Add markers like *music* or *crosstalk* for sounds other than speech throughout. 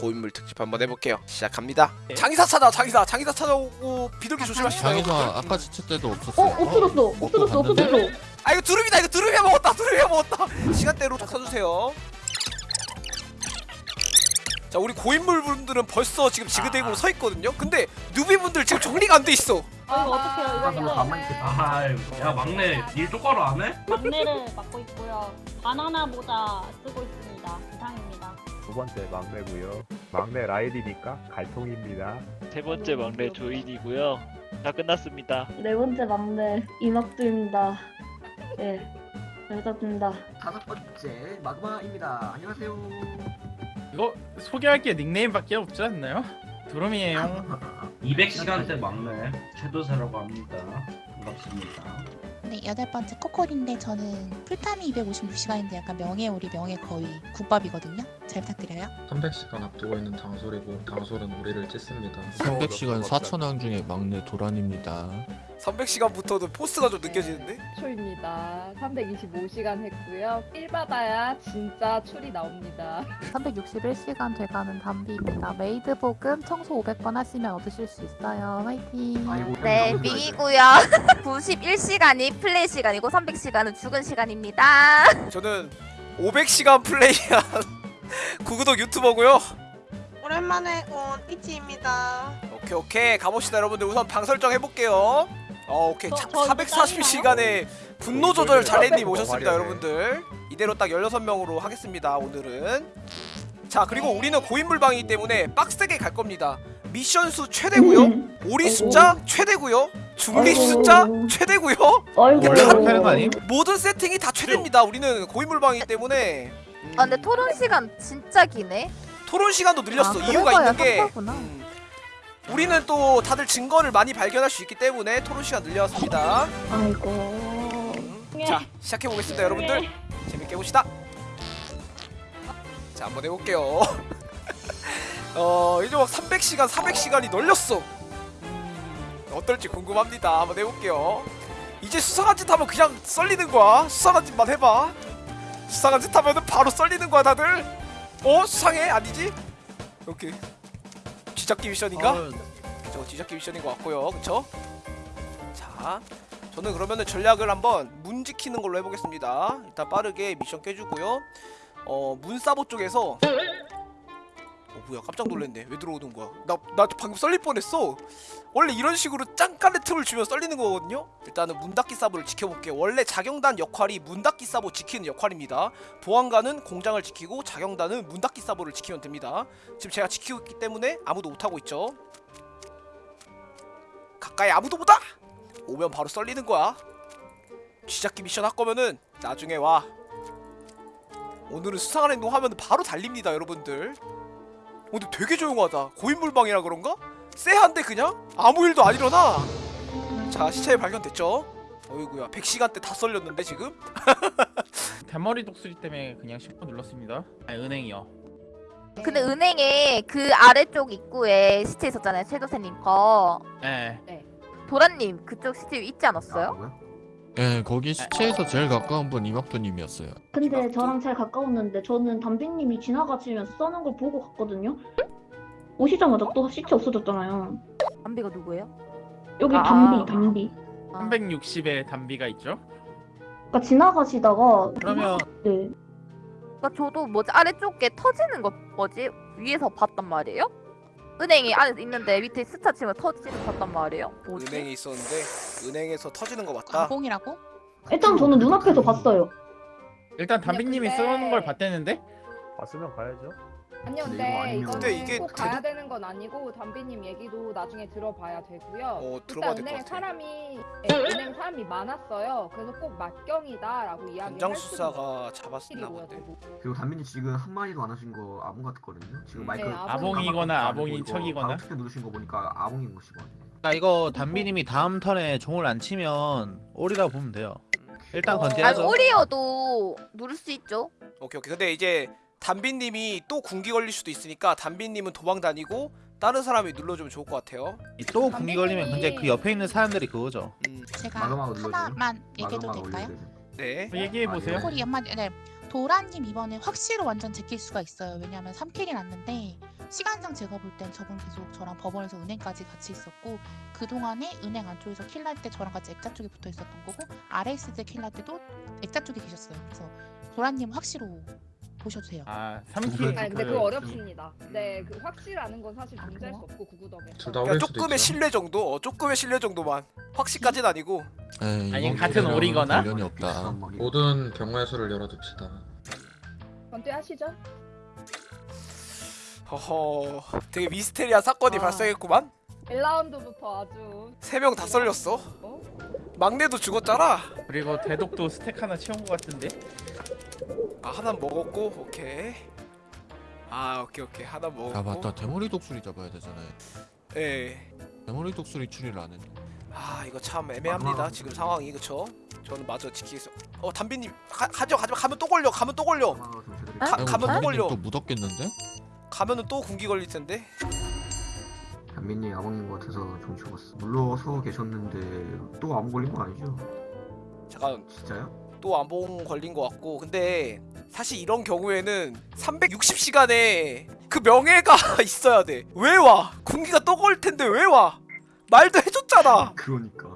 고인물 특집 한번 해볼게요. 시작합니다. 장의사 찾아, 장의사, 장의사 찾아오고 비둘기 조심하시다. 장의사 여러분들. 아까 지칠 때도 어 없었어요. 없어졌어 없어졌어? 없어졌어 아 이거 두릅이다, 이거 두릅이야 먹었다, 두릅이야 먹었다. 시간대로 좀 써주세요. 자, 우리 고인물 분들은 벌써 지금 지그대고 서 있거든요. 근데 누비 분들 지금 정리가 안 돼 있어. 아 이거 어떡해요 이거 이거 아야 막내 일 똑바로 안 해? 막내를 맡고 있고요. 바나나 모자 쓰고 있습니다. 이상입니다. 두 번째 막내고요. 막내 라일이니까 갈통입니다. 세 번째 막내 조인이고요. 다 끝났습니다. 네 번째 막내 이막두입니다 예 여자입니다 다섯 번째 마그마입니다. 안녕하세요. 이거 소개할 게 닉네임밖에 없지 않나요? 두rum이에요. 200시간대 *laughs* 막내 최도사라고 합니다. 반갑습니다. 네, 여덟 번째 코콜인데 저는 풀타임이 256시간인데 약간 명예 우리 명예 거의 국밥이거든요. 잘 부탁드려요. 300시간 앞두고 있는 당솔이고 당솔은 우리를 찢습니다. 300시간 4천왕 중에 막내 도란입니다. 300시간부터도 포스가 좀 느껴지는데? 초입니다. 325시간 했고요. 필 받아야 진짜 출이 나옵니다. 361시간 돼가는 담비입니다. 메이드 복음 청소 500번 하시면 얻으실 수 있어요. 화이팅! 네, 너무 밍이고요. 91시간이 플레이 시간이고 300시간은 죽은 시간입니다. 저는 500시간 플레이한 *laughs* 구구독 유튜버고요. 오랜만에 온 이치입니다. 오케이 오케이 가봅시다 여러분들 우선 방 설정 해볼게요. 어 오케이 저- 자, 저 440시간의 분노 조절 잘했님 오셨습니다 화려해. 여러분들. 이대로 딱 16명으로 하겠습니다 오늘은. 자 그리고 우리는 고인물방이기 때문에 빡세게 갈 겁니다. 미션 수 최대고요. 오리 숫자 최대고요. 중립. 숫자 최대고요. 아님? 모든 세팅이 다 최대입니다. 우리는 고인물방이기 때문에. 음, 아, 근데 토론 시간 진짜 기네. 토론 시간도 늘렸어. 아, 이유가 있는 게. 음, 우리는 또 다들 증거를 많이 발견할 수 있기 때문에 토론 시간 늘렸습니다. 아이고 음, 자 시작해 보겠습니다, 여러분들. 재밌게 봅시다. 자 한번 해볼게요. *laughs* 어 이제 막 300시간, 400시간이 널렸어. 음, 어떨지 궁금합니다. 한번 해볼게요. 이제 수상한 짓 하면 그냥 썰리는 거야. 수상한 짓만 해봐. 수상한 짓 하면은 바로 썰리는 거야, 다들. 어 수상해? 아니지? 오케이. 쥐잡기 미션인가? 그쵸 뒤잡기 미션인 것 같고요 그쵸? 자 저는 그러면은 전략을 한번 문 지키는 걸로 해보겠습니다 일단 빠르게 미션 깨주고요 어 문사보 쪽에서 어 뭐야 깜짝 놀랐네. 왜 들어오는 거야? 나, 나 방금 썰릴 뻔했어. 원래 이런 식으로 짱깐의 틈을 주면 썰리는 거거든요? 일단은 문 닫기 사보를 지켜볼게요 원래 자경단 역할이 문 닫기 사보 지키는 역할입니다. 보안관은 공장을 지키고 자경단은 문 닫기 사보를 지키면 됩니다. 지금 제가 지키고 있기 때문에 아무도 못하고 있죠? 가까이 아무도 못와 오면 바로 썰리는 거야. 쥐잡기 미션 할 거면은 나중에 와. 오늘은 수상한 행동 하면 바로 달립니다 여러분들 어, 근데 되게 조용하다 고인물방이라 그런가? 쎄한데 그냥? 아무 일도 안 일어나 자 시체 발견됐죠? 어이구야 100시간대 다 썰렸는데 지금? *laughs* 대머리 독수리 때문에 그냥 10분 눌렀습니다. 아 은행이요. 근데 은행에 그 아래쪽 입구에 시체 있었잖아요. 최도세님 거. 예. 도란님 그쪽 시체 있지 않았어요? 예, 거기 시체에서 제일 가까운 분 이막두님이었어요. 근데 저랑 제일 가까웠는데 저는 담비님이 지나가시면서 써는 걸 보고 갔거든요 오시자마자 또 시체 없어졌잖아요 담비가 누구예요? 여기 아. 담비 담비 360에 담비가 있죠. 그러니까 지나가시다가 그러면 네 그러니까 저도 뭐지 아래쪽에 터지는 거 뭐지 위에서 봤단 말이에요? 은행이 안에 있는데 밑에 스타 치면 터지는 거 봤단 말이에요. 뭐지? 은행에 있었는데 은행에서 터지는 거 맞다 가공이라고? 일단 저는 눈앞에서 봤어요 일단 담비님이 근데- 쓰는 걸 봤대는데 봤으면 가야죠. 아니요, 근데 이거 근데 아니면- 이거는 근데 이게 꼭 가야 되는 건 아니고 담비님 얘기도 나중에 들어봐야 되고요. 어 들어봐야 일단 될것 은행에 같아 사람이 예, 은행 사람이 많았어요. 그래서 꼭 막경이다라고 이야기를 현장 할 수도 수사가 잡았나. 본데 그리고 담비님 지금 한 마디도 안 하신 거 아봉 같거든요. 지금 네, 마이크 아봉. 아봉이거나 안 아봉인 척이거나. 바로 누르신 거 보니까 아봉인 것이거든요. 나 이거 담비님이 다음 턴에 종을 안 치면 오리라고 보면 돼요. 일단 어. 아니 건재하죠. 오리어도 누를 수 있죠. 오케이 오케이 근데 이제 담비님이 또 군기 걸릴 수도 있으니까 담비님은 도망 다니고 다른 사람이 눌러주면 좋을 것 같아요 또 공기 걸리면 근데 그 옆에 있는 사람들이 그거죠. 음, 제가 눌러줘요? 하나만 얘기해도 될까요? 네 얘기해 보세요. 코콜이 한마디 네. 도란님 이번에 확실히 완전 제낄 수가 있어요. 왜냐하면 3킬이 났는데 시간상 제가 볼 땐 저분 계속 저랑 법원에서 은행까지 같이 있었고 그 동안에 은행 안쪽에서 킬날 때 저랑 같이 액자 쪽에 붙어 있었던 거고 있을 때 킬날 때도 액자 쪽에 계셨어요. 그래서 도라님 확실로 보셔도 돼요. 아두 3킬 분. 아니 근데 그- 그거 어렵습니다. 네, 그 확실하는 건 사실 아, 존재할 수? 없고 구구덕에. 그러니까 조금의. 신뢰 정도, 어, 조금의 신뢰 정도만. 확실까지는 아니고. 에이, 아니, 이번 같은 오리거나? 관련이 없다. 모든 경우의 수를 열어둡시다. 건퇴하시죠? 허허, 되게 미스테리한 사건이 아. 발생했구만. 1라운드부터 아주 세 명 다 썰렸어. 어? 막내도 죽었잖아. 그리고 대독도 스택 하나 채운 것 같은데 아 하나 먹었고, 오케이. 아 오케이 오케이 하나 먹었고. 아 맞다 대머리 독수리 잡아야 되잖아요. 예. 대머리 독수리 추리를 안 했네. 아 이거 참 애매합니다 지금 상황이 그쵸? 저는 마저 지키겠어. 어 담비님 가, 가죠 가죠 가면 또 걸려 가면 또 걸려 아, 가- 아이고, 가면 또 담비님 걸려. 또 묻었겠는데? 가면은 또 군기 걸릴 텐데. 담비님 아버님 것 같아서 좀 죽었어. 물러서 계셨는데 또암 걸린 거 아니죠? 잠깐 진짜요? 또 안봉 걸린 것 같고 근데 사실 이런 경우에는 360시간에 그 명예가 *laughs* 있어야 돼. 왜 와? 군기가 또 걸 텐데 왜 와? 말도 해줬잖아. 그러니까.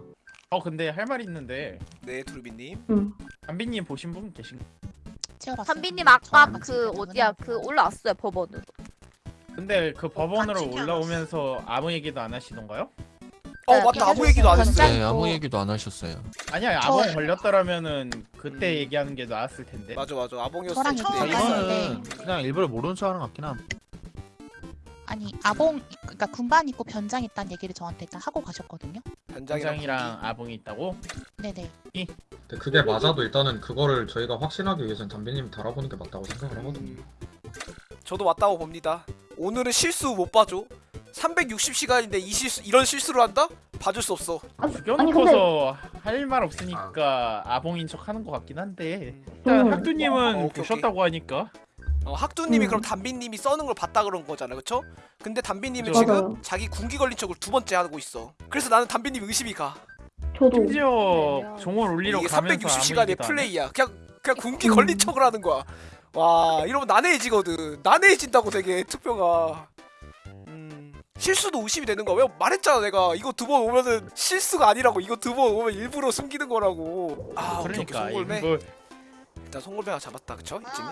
어 근데 할 말 있는데 네 두루비님. 응. 담비님 보신 분 계신 채워봤어요. 담비님 아까 저랑 그 어디야. 그 올라왔어요 법원으로. 근데 그 법원으로 같이 올라오면서 아무 얘기도 안 하시던가요? 어 네, 맞다 아무. 얘기도 안 했어. 전장- 네. 아무 얘기도 안 하셨어요. 아니야 저- 아봉 걸렸더라면은 그때 음. 얘기하는 게 나았을 텐데 맞아 맞아 아봉이었을 저랑 때 처음 때 이거는 그냥 일부러 모르는 척 하는 것 같긴 함. 아니 아봉 그러니까 군반 입고 변장 있다는 얘기를 저한테 일단 하고 가셨거든요. 현장이랑 아봉이 있다고? 네네. 근데 그게 맞아도 일단은 그거를 저희가 확신하기 위해서는 담비님이 달아보는 게 맞다고 생각을 하거든요. 음, 저도 맞다고 봅니다. 오늘은 실수 못 봐줘. 360시간인데 이 실수 이런 실수를 한다? 봐줄 수 없어. 아니 근데 죽여놓고서 할말 없으니까 아봉인 척 하는 것 같긴 한데 일단 음. 학두님은 어, 보셨다고 하니까 어, 학두님이 음. 그럼 담비님이 써는 걸 봤다 그런 거잖아, 그쵸? 근데 담비님은. 지금 맞아요. 자기 군기 걸린 척을 두 번째 하고 있어. 그래서 나는 담비님 의심이 가. 저도 심지어 종을 올리러 가면서 360시간의 아무 얘기도 안 해? 플레이야. 그냥 그냥 군기 음. 걸린 척을 하는 거야. 와 이러면 난해해지거든. 난해해진다고 되게 투표가. 음, 실수도 의심이 되는 거야. 왜 말했잖아 내가 이거 두 번 오면은 실수가 아니라고. 이거 두 번 오면 일부러 숨기는 거라고. 아 오케이, 오케이, 그러니까 송골매. 일단 송골매가 잡았다, 그쵸? 이쯤이.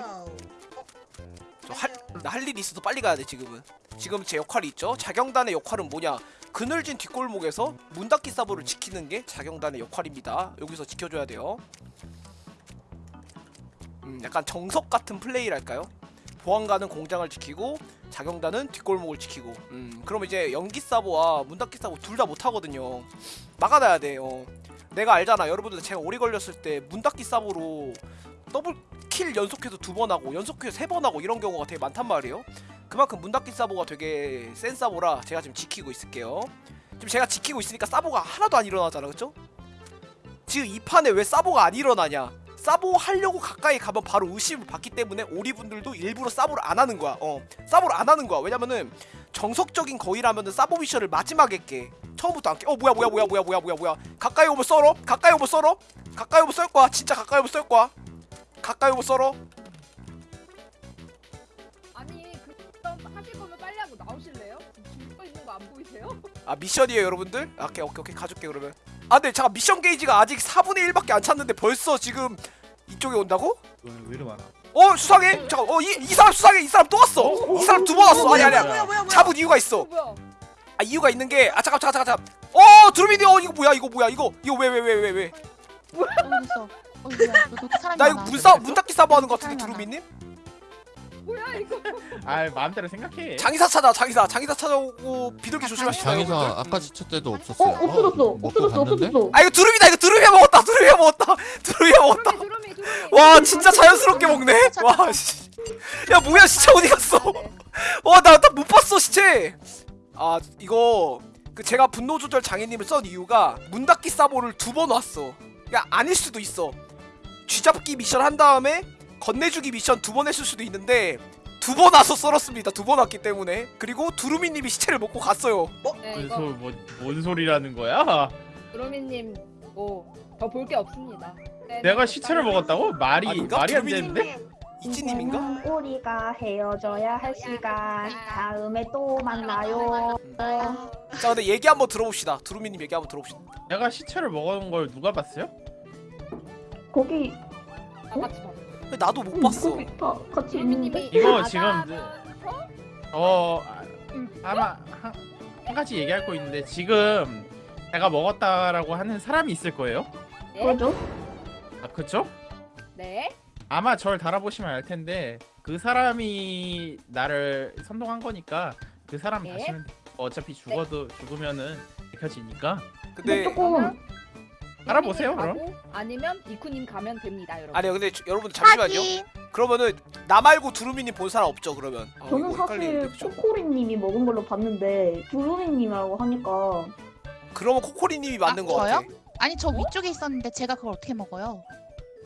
저할나할 일이 있어도 빨리 가야 돼 지금은. 지금 제 역할이 있죠. 자경단의 역할은 뭐냐? 그늘진 뒷골목에서 문 닫기 사보를 지키는 게 자경단의 역할입니다. 여기서 지켜줘야 돼요. 음, 약간 정석 같은 플레이랄까요? 보안관은 공장을 지키고 자경단은 뒷골목을 지키고. 음, 그럼 이제 연기 사보와 문 닫기 사보 둘 다 못하거든요. 막아놔야 돼요. 내가 알잖아. 여러분들 제가 오래 걸렸을 때 문 닫기 사보로 double kill 연속해서 두 번 하고 연속해서 세 번 하고 이런 경우가 되게 많단 말이에요. 그만큼 문 닫기 사보가 되게 센 사보라 제가 지금 지키고 있을게요. 지금 제가 지키고 있으니까 사보가 하나도 안 일어나잖아, 그쵸? 지금 이 판에 왜 사보가 안 일어나냐? 사보 하려고 가까이 가면 바로 의심을 받기 때문에 오리분들도 일부러 사보를 안 하는 거야. 어, 사보를 안 하는 거야. 왜냐면은 정석적인 거위라면은 사보 미션을 마지막에 깨. 처음부터 안 깨. 어, 뭐야, 뭐야, 뭐야, 뭐야, 뭐야, 뭐야, 뭐야. 가까이 오면 썰어. 가까이 오면 썰어. 가까이 오면 썰 거야. 진짜 가까이 오면 썰 거야. 가까이 오면 썰어. 아니 그점 하실 거면 빨리 하고 나오실래요? 거 있는 거 안 보이세요? 아 미션이에요 여러분들? 아, 오케이 오케이 오케이 가줄게 그러면 아 근데 잠깐 미션 게이지가 아직 4분의 1밖에 안 찼는데 벌써 지금 이쪽에 온다고? 왜, 왜 이리 많아? 어 수상해? 잠깐 어이 이 사람 수상해 이 사람 또 왔어 이 사람 두 번 왔어 아니 아니야 잡은 이유가 있어 어, 뭐야? 아 이유가 있는 게 아 잠깐 잠깐 잠깐 잠깐 어 드루미디 어 이거 뭐야 이거 뭐야 이거 이거 왜 왜 왜 왜 왜 나 어디 있어? 어디 뭐야? 너 그렇게 사람이 이거 많아. 문싸 문 닫기 사보 하는 거 같은데. 드루미님? 뭐야 이거? *laughs* 아 마음대로 생각해 장의사 찾아 장의사 장의사 찾아오고 비둘기 조심하시다 장의사 여러분들 아까 지쳐 때도 어 없었어요. 없어졌어 먹고 없어졌어 갔는데? 없어졌어 아 이거 드루미다 이거 드루미가 먹었다 드루미가 먹었다 *laughs* 드루미가 먹었다 와 진짜 자연스럽게 먹네? 와 씨. 야 뭐야 시체 어디 갔어? 와나나못 봤어 시체. 아 이거 그 제가 분노 조절 장애님을 썬 이유가 문 닫기 사보를 두 번 왔어. 야 아닐 수도 있어. 쥐잡기 미션 한 다음에 건네주기 미션 두 번 했을 수도 있는데 두 번 와서 썰었습니다. 두 번 왔기 때문에. 그리고 두루미님이 시체를 먹고 갔어요. 네 무슨 이거. 소, 뭐, 뭔 소리라는 거야? 두루미님 뭐 더 볼 게 없습니다. 네, 내가 네, 시체를 빨리 먹었다고? 말이 아닌가? 말이 안 되는데? 이찌님인가? 이제는 우리가 헤어져야 할 시간. 다음에 또 만나요. 자 근데 얘기 한번 들어봅시다 두루미님 얘기 한번 들어봅시다 내가 시체를 먹어놓은 걸 누가 봤어요? 거기. 근데 나도 못 봤어 거기 다 같이 있는데. 이거 지금 어 아, 아마 한, 한 가지 얘기할 거 있는데 지금 제가 먹었다라고 하는 사람이 있을 거예요. 그죠? 아 그쵸? 네. 아마 절 달아보시면 알 텐데 그 사람이 나를 선동한 거니까 그 사람 네. 다시면 돼. 어차피 죽어도 죽으면은 밝혀지니까 근데 조금 알아보세요, 그럼. 가고 아니면 이쿠님 가면 됩니다, 여러분. 아니요 근데 저- 여러분 잠시만요 그러면은 나 말고 두루미님 본 사람 없죠 그러면 어, 저는 이거 헷갈리는데, 사실? 코코리님이 먹은 걸로 봤는데 두루미님이라고 하니까 그러면 코코리님이 맞는 아, 거 같아 저요? 아 니 저 위쪽에 있었는데 제가 그걸 어떻게 먹어요?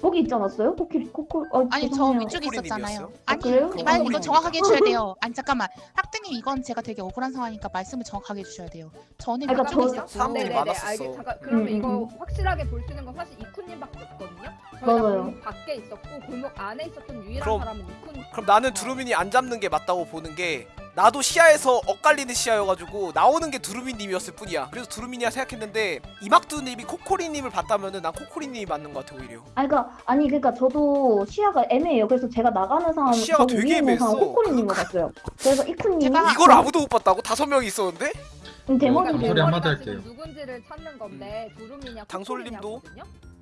거기 있지 않았어요? 코끼리 코코 어, 아니 저 죄송해요. 위쪽에 있었잖아요. 아니 그래요? 말 이거 코코리님이다. 정확하게 해주셔야 돼요. 아니 잠깐만 학등님 이건 제가 되게 억울한 상황이니까 말씀을 정확하게 해주셔야 돼요. 저는 그러니까 위쪽에 저- 있었고 사람들이 네네네, 많았었어. 알겠, 잠깐, 그러면 음, 이거 음. 확실하게 볼 수 있는 건 사실 이쿠님밖에 없거든요. 저희가 맞아요. 골목 밖에 있었고 골목 안에 있었던 유일한 그럼- 사람은 이쿠님. 그럼 나는 두루미니 안 잡는 게 맞다고 보는 게 나도 시야에서 엇갈리는 시야여가지고 나오는 게 두루미님이었을 뿐이야 그래서 두루미니야 생각했는데 이막두님이 코코리님을 봤다면은 난 코코리님이 맞는 것 같아 오히려 아니 그러니까 아니 그러니까 저도 시야가 애매해요. 그래서 제가 나가는 상황 시야가 저기 되게 애매했어. 코코리님을 그- 봤어요. 그래서 이쿠님이 제가- 이걸 아무도 못 봤다고? 다섯 명이 있었는데? 음, 그 대머리를 소리 한마디 할게요. 누군지를 찾는 건데 두루미냐 당솔님도?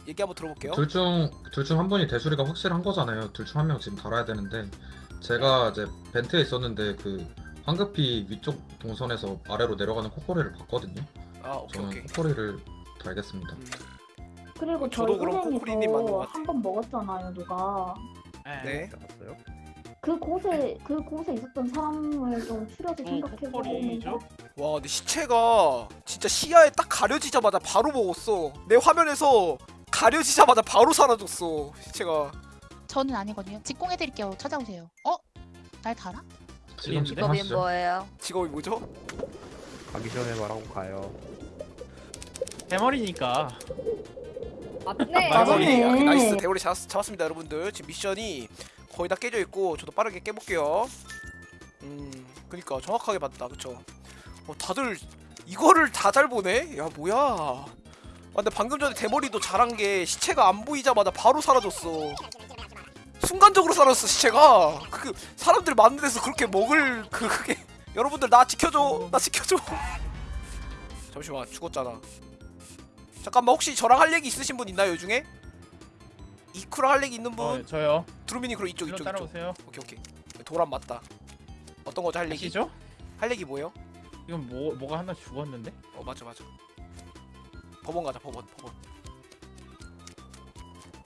얘기 한번 들어볼게요 둘 중 둘 중 한 분이 대수리가 확실한 거잖아요. 둘 중 한 명 지금 달아야 되는데 제가 이제 벤트에 있었는데 그 황급히 위쪽 동선에서 아래로 내려가는 코코리를 봤거든요. 아 오케이 저는 오케이 코코리를 달겠습니다. 음. 그리고 저도 저희 그럼 코코리님 맞는 것 은행에서 같아. 한 번 먹었잖아요 누가. 네 알았어요? 그 곳에 그 곳에 있었던 사람을 좀 추려서 생각해 보면 코코리죠? 와 근데 시체가 진짜 시야에 딱 가려지자마자 바로 먹었어 내 화면에서 가려지자마자 바로 사라졌어 시체가 저는 아니거든요. 직공해드릴게요. 찾아오세요. 어? 날 달아? 지금 직업이. 뭐예요? 직업이 뭐죠? 가기 전에 말하고 가요. 대머리니까 맞네. 대머리 맞네. 아, nice 대머리 잡았, 잡았습니다 여러분들 지금 미션이 거의 다 깨져 있고 저도 빠르게 깨볼게요 음 그니까 정확하게 봤다 그쵸 어 다들 이거를 다 잘 보네 야 뭐야 아 근데 방금 전에 대머리도 잘한 게 시체가 안 보이자마자 바로 사라졌어 순간적으로 사라졌어 시체가 그 사람들 많은 데서 그렇게 먹을 그 그게 *laughs* 여러분들 나 지켜줘 나 지켜줘 *laughs* 잠시만 죽었잖아 잠깐만 혹시 저랑 할 얘기 있으신 분 있나요 이 중에? 이쿠랑 할 얘기 있는 분? 어, 저요. 두루미니 그럼 이쪽 이쪽 따라오세요. 오케이 오케이 도란 맞다 어떤 거죠 할 얘기? 아시죠? 할 얘기 뭐예요? 이건 뭐 뭐가 하나 죽었는데? 어 맞아 맞아 법원 가자 법원 법원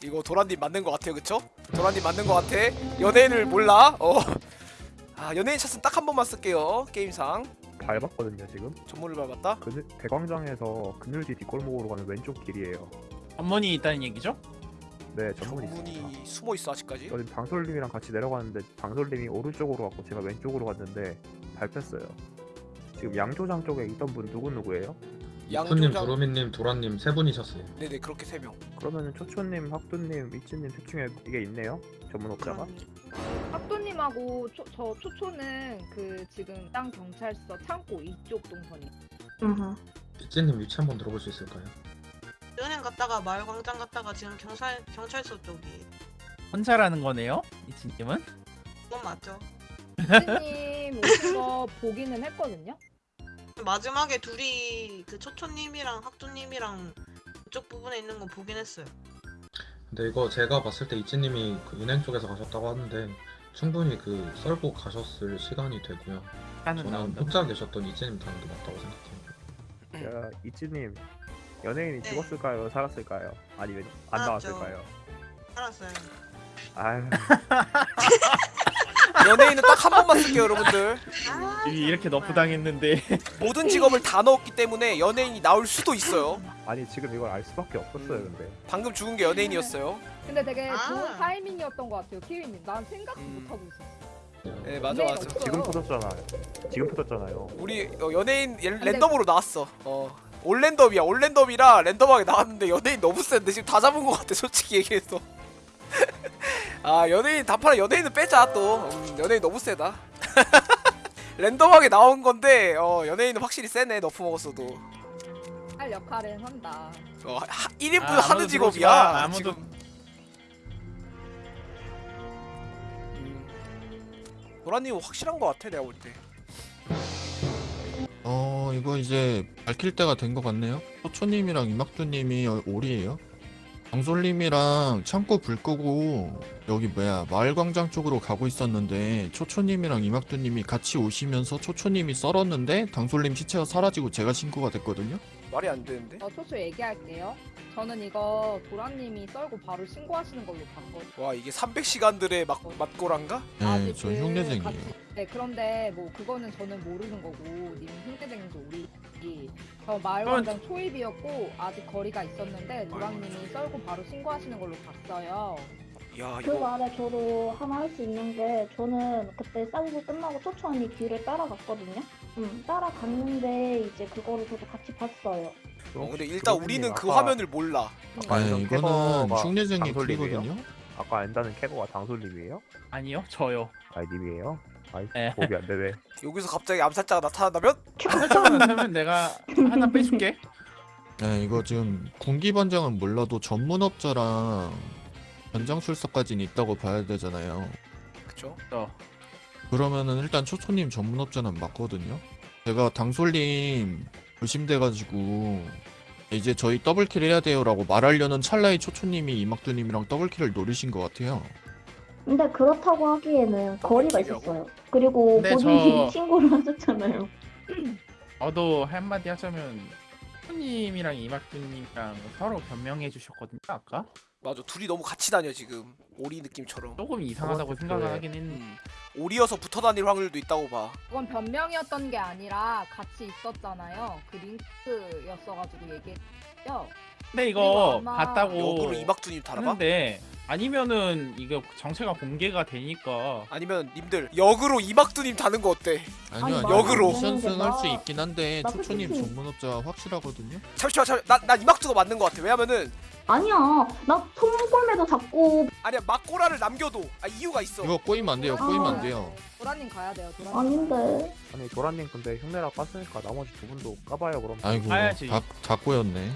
이거 도란님 맞는 거 같아요 그쵸? 도란님 맞는 거 같아 연예인을 몰라? 어 아 연예인 샷은 딱 한 번만 쓸게요 게임상 밟았거든요 지금. 전문을 밟았다? 그 대광장에서 그늘지 뒷골목으로 가는 왼쪽 길이에요. 전문이 있다는 얘기죠? 네 전문이 있습니다. 전문이 숨어있어 아직까지 저는 당솔님이랑 같이 내려가는데 당솔님이 오른쪽으로 갔고 제가 왼쪽으로 갔는데 밟혔어요. 지금 양조장 쪽에 있던 분 누구 누구예요? 양조장 두루미님, 도란님 세 분이셨어요. 네네 그렇게 세 명 그러면은 초초님, 학두님, 미치님 셋 중에 이게 있네요? 전문업자가? 학도님하고 초, 저 초초는 그 지금 땅 경찰서 창고 이쪽 동선이. 음. 이찌님 위치 한번 들어볼 수 있을까요? 은행 갔다가 마을 광장 갔다가 지금 경찰 경찰서 쪽이 혼자라는 거네요, 이치님은? 그건 맞죠. 이님 오신 거 보기는 했거든요. 마지막에 둘이 그 초초님이랑 학두님이랑 그쪽 부분에 있는 거 보긴 했어요. 근데 이거 제가 봤을 때 이찌님이 그 은행 쪽에서 가셨다고 하는데 충분히 그 썰고 가셨을 시간이 되고요. 저는 나온다. 혼자 계셨던 이찌님 타는 게 맞다고 생각해요. 야, 이치님 연예인이 네. 죽었을까요? 살았을까요? 아니면 안 살았죠. 나왔을까요? 알았어요. 아유 *laughs* *laughs* 연예인은 딱 한 번만 쓸게요 여러분들. 아, 이- 이렇게 너프 당했는데. 모든 직업을 다 넣었기 때문에 연예인이 나올 수도 있어요. 아니 지금 이걸 알 수밖에 없었어요 음. 근데. 방금 죽은 게 연예인이었어요. 근데 되게 아. 좋은 타이밍이었던 것 같아요, 키위님. 난 생각도 음. 못 하고 있었어. 네 맞아 맞아. 지금 터졌잖아요. 지금 터졌잖아요. 우리 어, 연예인 예- 랜덤으로 나왔어. 어. 올랜덤이야 올랜덤이라 랜덤하게 나왔는데 연예인 너무 센데 지금 다 잡은 것 같아 솔직히 얘기해서 아 연예인 단판에 연예인은 빼자 또 음, 연예인 너무 세다 *laughs* 랜덤하게 나온 건데 어 연예인은 확실히 세네 너프 먹었어도 할 역할은 한다. 어, 하, 1인분 아, 하는 직업이야 마. 아무도- 지금 음. 노라님 확실한 거 같아 내가 볼 때 어 이거 이제 밝힐 때가 된 것 같네요. 소초님이랑 이막두님이 어, 오리예요. 강솔님이랑 창고 불 끄고 여기 뭐야 마을광장 쪽으로 가고 있었는데 초초님이랑 이막두님이 같이 오시면서 초초님이 썰었는데 강솔님 시체가 사라지고 제가 신고가 됐거든요. 말이 안 되는데 어, 초초 얘기할게요. 저는 이거 도라님이 썰고 바로 신고하시는 걸로 봤거든요. 와 이게 300시간들의 막 맛고란가? 네, 저그 흉내쟁이에요. 같이- 네, 그런데 뭐 그거는 저는 모르는 거고 님 흉내쟁이도 우리 저 마을광장 초입이었고 아직 거리가 있었는데 도라님이 썰고 바로 신고하시는 걸로 봤어요. 야 그 이거 말에 저도 하나 할 수 있는 게 저는 그때 싸우고 끝나고 초초 언니 뒤를 따라갔거든요. 음, 따라갔는데 이제 그거를 저도 같이 봤어요. 어, 근데 일단 조은님, 우리는 그 아까- 화면을 몰라 아까 네, 엔던 이거는 장솔님이에요? 풀이거든요. 아까 엔다는 캐거가 장솔님이에요? 아니요 저요. 아니 님이에요? 아이 네. 도움이 안 되네. *laughs* 여기서 갑자기 암살자가 나타난다면? 하면 내가 하나 빼줄게. 네, 이거 지금 군기반장은 몰라도 전문업자랑 현장술사까지는 있다고 봐야 되잖아요. 그쵸? 어. 그러면은 일단 초초님 전문 업자는 맞거든요. 제가 당솔님 의심돼가지고 이제 저희 더블킬 해야 돼요라고 말하려는 찰나에 초초님이 이막두님이랑 더블킬을 노리신 것 같아요. 근데 그렇다고 하기에는 거리가. 있었어요. 그리고 근데 본인이 저- *laughs* 신고를 하셨잖아요. 저도 한마디 하자면 님이랑 이막두님이랑 서로 변명해 주셨거든요 아까. 맞아 둘이 너무 같이 다녀 지금 오리 느낌처럼 조금 이상하다고 생각을 하긴 했는데. 음. 오리여서 붙어 다닐 확률도 있다고 봐 그건 변명이었던 게 아니라 같이 있었잖아요. 그 링크였어가지고 얘기했죠. 근데 이거 아마- 봤다고 역으로 이막두님 달아봐? 하는데 아니면은 이거 정체가 공개가 되니까 아니면 님들 역으로 이막두님 다는 거 어때? 아니요, 아니, 아니요. 역으로. 미션승 할수 나- 있긴 한데 나 초초님 솔직히- 전문업자 확실하거든요. 잠시만 잠시만 나, 난 이막두가 맞는 거 같아 왜냐면은 아니야, 나 손골매도 잡고 아니야 막고라를 남겨도 아 이유가 있어 이거 꼬이면 안 돼요. 꼬이면 안 돼요. 도라님 가야 돼요. 도라님. 아닌데. 아니 도라님 근데 흉내라 깠으니까 나머지 두 분도 까봐요 그럼. 아이고, 가야지. 다, 다 꼬였네.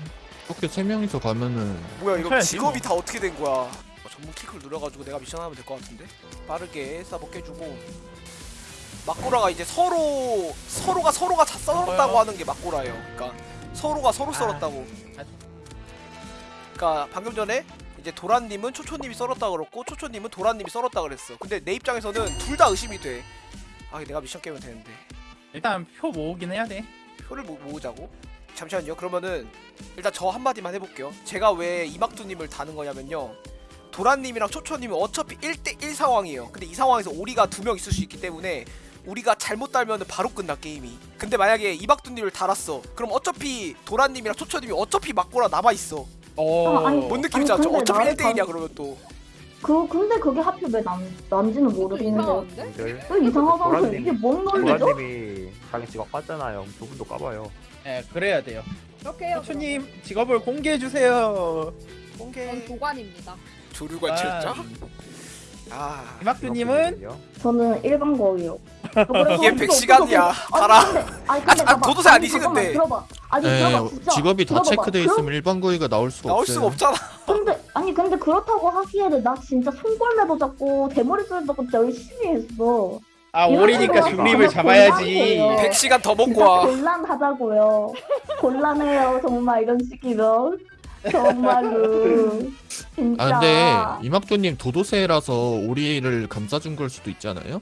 이렇게 세 명이서 가면은 뭐야 이거 해야지, 직업이 뭐. 다 어떻게 된 거야 어, 전문 킥을 누려가지고 내가 미션 하면 될 것 같은데 빠르게 싸먹게 해주고 막고라가 이제 서로 서로가 서로가 자 썰었다고? 하는 게 막고라예요 그러니까 서로가 서로 아. 썰었다고 아. 그러니까 방금 전에 이제 도란님은 초초님이 썰었다 그랬고 초초님은 도란님이 썰었다 그랬어 근데 내 입장에서는 둘 다 의심이 돼아 내가 미션 깨면 되는데 일단 표 모으긴 해야 돼. 표를 모, 모으자고? 잠시만요. 그러면은 일단 저 한마디만 해볼게요. 제가 왜 이막두님을 다는 거냐면요. 도란님이랑 초초님은 어차피 1대1 상황이에요. 근데 이 상황에서 오리가 두 명 있을 수 있기 때문에 우리가 잘못 달면 바로 끝나 게임이. 근데 만약에 이박두님을 달았어. 그럼 어차피 도란님이랑 초초님이 어차피 막고라 남아 있어. 어. 아니, 뭔 알죠? 근데 어차피 나를 1대1이야 다- 그러면 또. 그 근데 그게 하필 왜 난, 난지는 모르겠는데. 왜 이상하다고 이게 뭔 논리죠? 도라님이 자기 직업 깠잖아요. 두 분도 까봐요. 네, 그래야 돼요. 그렇게 해요. 초초님 직업을 공개해 주세요. 그럼. 공개. 전 도관입니다. 조류관 칠자. 아. 이막두님은 저는 일반 거예요. *laughs* 이게 100시간이야. 달아. 아니 근데, 아니, 아, 근데 아. 도도새 아니, 아니지, 근데. 들어봐. 아니 에, 들어봐 진짜. 직업이 다 들어봐봐. 체크돼 그럼- 있으면 일반 거위가 나올 수가 나올 없어요. 수가 없잖아. 근데 아니 근데 그렇다고 하기에는 나 진짜 손골매도 잡고 대머리 쏠도 잡고 진짜 열심히 했어. 아 이런 오리니까 식으로 중립을 하면 잡아야지. 곤란해요. 100시간 더 먹고 진짜 와. 곤란하다고요. 곤란해요 정말 이런 식이면 정말로 진짜. 아 근데 이막도님 도도새라서 오리를 감싸준 걸 수도 있지 않아요?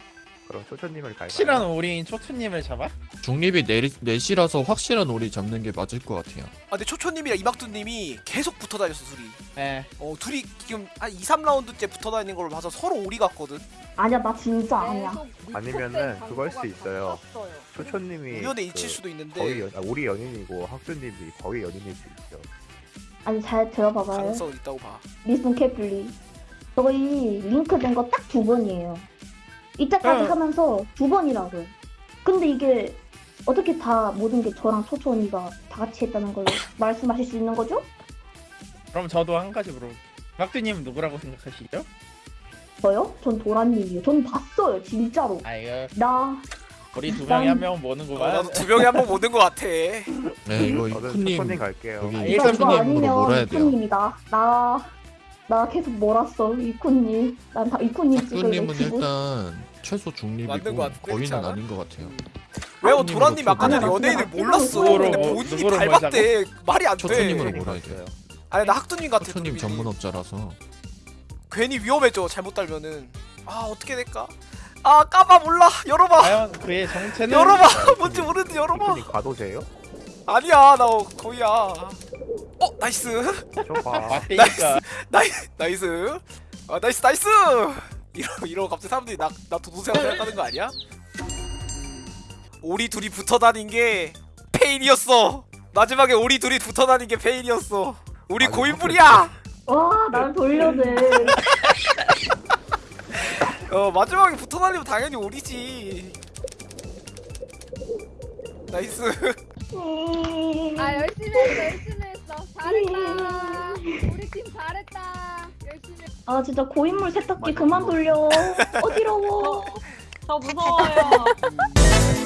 그럼 초초님을 갈까요? 확실한 오리인 초초님을 잡아? 중립이 넷, 넷이라서 확실한 오리 잡는 게 맞을 것 같아요. 아 근데 초초님이랑 이막두님이 계속 붙어 다녔어 둘이. 네. 어 둘이 지금 한 2, 3라운드째 붙어 다니는 걸 봐서 서로 오리 같거든. 아니야 나 진짜 아니야. 아니면은 그걸 광고가 있어요. 초초님이 우연의 그 일치일 수도 있는데 거의 연, 아, 우리 연인이고 학교님이 거의 연인일 수 있죠. 아니 잘 들어봐봐요. 가능성은 있다고 봐. Listen carefully. 저희 link된 거 딱 두 번이에요. 이때까지 응. 하면서 두 번이라고. 근데 이게 어떻게 다 모든 게 저랑 초초 언니가 다 같이 했다는 걸 말씀하실 수 있는 거죠? 그럼 저도 한 가지 물어. 박두님 누구라고 생각하시죠? 저요? 전 도라님이요. 전 봤어요, 진짜로. 아 이거 나 우리 두 명이 한 명은 모는구만. 나도 두 명이 한번못든것 같아 *laughs* 네 이거 초코님 갈게요. 여기 아, 이거 일단 이거 이쿠님으로 아니면 몰아야 돼요. 이쿠님이다. 나, 나 계속 몰았어, 이쿠님. 난다 이쿠님 찍을래, 학교님은 지금. 일단 최소 맞는 중립이고 그렇지 거의는 않아? 아닌 것 같아요. 왜요 학교님으로 도라님 아까 전에. 연예인을 몰랐어. 누구로 근데 뭐- 본인이 누구로 밟았대. 말이 안 돼. 초초님으로 몰아야 돼요. 아니 나 학두님 같아 초초님 도라님이. 전문업자라서. 괜히 위험해져 잘못 달면은. 아 어떻게 될까? 아 까봐 몰라. 열어봐. 과연 그의 정체는 열어봐. *laughs* 뭔지 모르는데 열어봐. 이쿠님 과도제예요? 아니야 나 거의야. 어 나이스. 저봐. 맞대니까. 나이, nice. 아 nice nice 이러 이러 갑자기 사람들이 나 나 도도새가 생각하는 거 아니야? 우리 둘이 붙어 다닌 게 패인이었어. 마지막에 우리 둘이 붙어 다닌 게 패인이었어. 우리 아니, 고인물이야! 와, 날 돌려내. *laughs* 어 마지막에 붙어 다니면 당연히 우리지. Nice. 아 열심히 했어 열심히 했어. 잘했다. 우리 팀 잘했다 아 진짜 고인물 세탁기 그만 돌려. 어지러워. *laughs* 저 무서워요. 음.